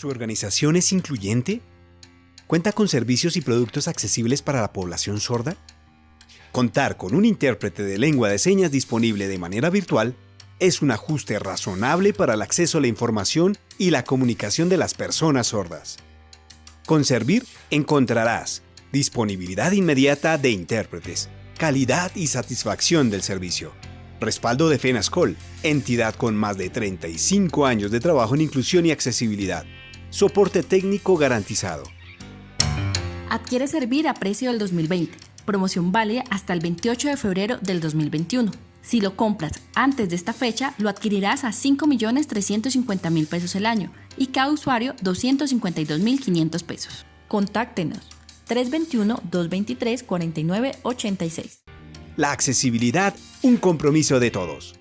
¿Su organización es incluyente? ¿Cuenta con servicios y productos accesibles para la población sorda? Contar con un intérprete de lengua de señas disponible de manera virtual es un ajuste razonable para el acceso a la información y la comunicación de las personas sordas. Con Servir encontrarás disponibilidad inmediata de intérpretes, calidad y satisfacción del servicio, respaldo de FENASCOL, entidad con más de 35 años de trabajo en inclusión y accesibilidad, soporte técnico garantizado. Adquiere Servir a precio del 2020. Promoción válida hasta el 28 de febrero del 2021. Si lo compras antes de esta fecha, lo adquirirás a 5.350.000 pesos el año y cada usuario 252.500 pesos. Contáctenos 321-223-4986. La accesibilidad, un compromiso de todos.